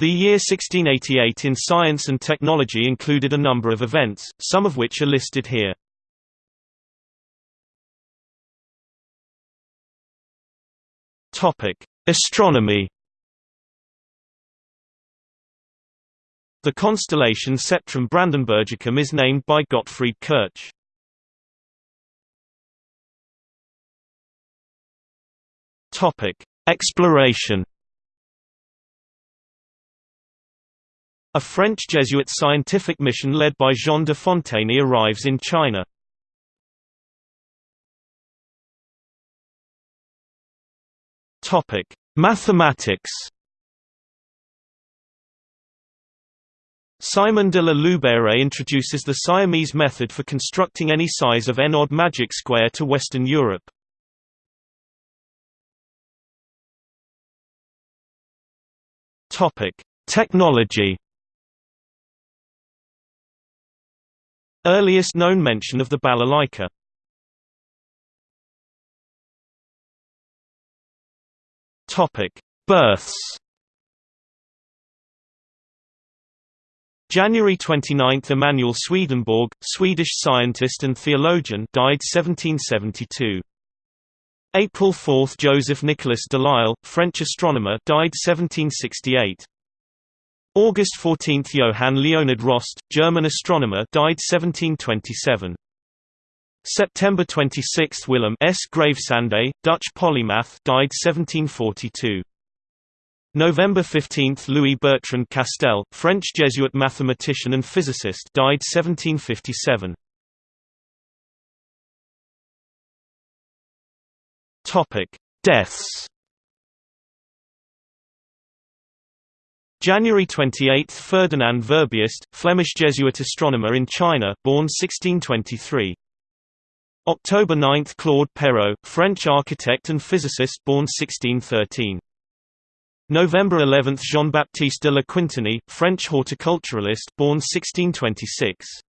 The year 1688 in science and technology included a number of events, some of which are listed here. Astronomy. The constellation Sceptrum Brandenburgicum is named by Gottfried Kirch. Exploration. A French Jesuit scientific mission led by Jean de Fontaney arrives in China. Mathematics. Simon de la Loubère introduces the Siamese method for constructing any size of n-odd magic square to Western Europe. Topic: Technology. Earliest known mention of the balalaika. Births. January 29 – Emanuel Swedenborg, Swedish scientist and theologian died 1772. April 4 – Joseph Nicolas Delisle, French astronomer died 1768. August 14 – Johann Leonhard Rost, German astronomer died 1727. September 26 – Willem S. Gravesande, Dutch polymath died 1742. November 15 – Louis Bertrand Castel, French Jesuit mathematician and physicist died 1757. Topic: Deaths. January 28 – Ferdinand Verbiest, Flemish Jesuit astronomer in China, born 1623. October 9 – Claude Perrault, French architect and physicist born 1613. November 11 – Jean-Baptiste de La Quintinie, French horticulturalist born 1626.